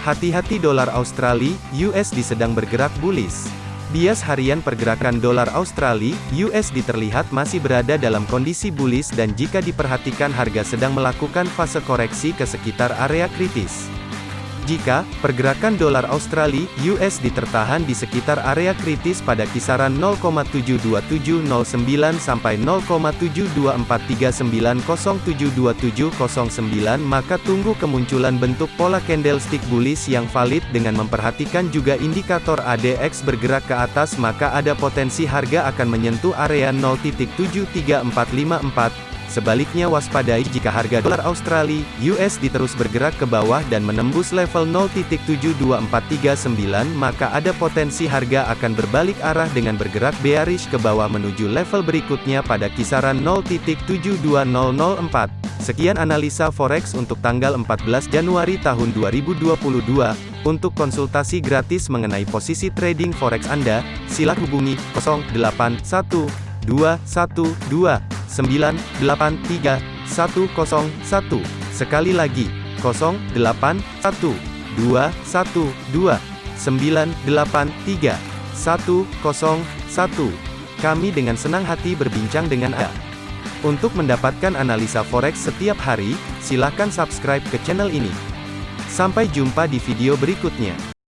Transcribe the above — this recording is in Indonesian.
Hati-hati dolar Australia, USD sedang bergerak bullish. Bias harian pergerakan dolar Australia, USD terlihat masih berada dalam kondisi bullish dan jika diperhatikan harga sedang melakukan fase koreksi ke sekitar area kritis. Jika pergerakan dolar Australia (USD) tertahan di sekitar area kritis pada kisaran 0,72709 sampai 0,72439072709 maka tunggu kemunculan bentuk pola candlestick bullish yang valid dengan memperhatikan juga indikator ADX bergerak ke atas maka ada potensi harga akan menyentuh area 0.73454 Sebaliknya waspadai jika harga dolar Australia (USD) terus bergerak ke bawah dan menembus level 0.72439 maka ada potensi harga akan berbalik arah dengan bergerak bearish ke bawah menuju level berikutnya pada kisaran 0.72004. Sekian analisa forex untuk tanggal 14 Januari tahun 2022. Untuk konsultasi gratis mengenai posisi trading forex Anda, silakan hubungi 081212 983 101. Sekali lagi, 081 212 983 101. Kami dengan senang hati berbincang dengan Anda. Untuk mendapatkan analisa forex setiap hari, silakan subscribe ke channel ini. Sampai jumpa di video berikutnya.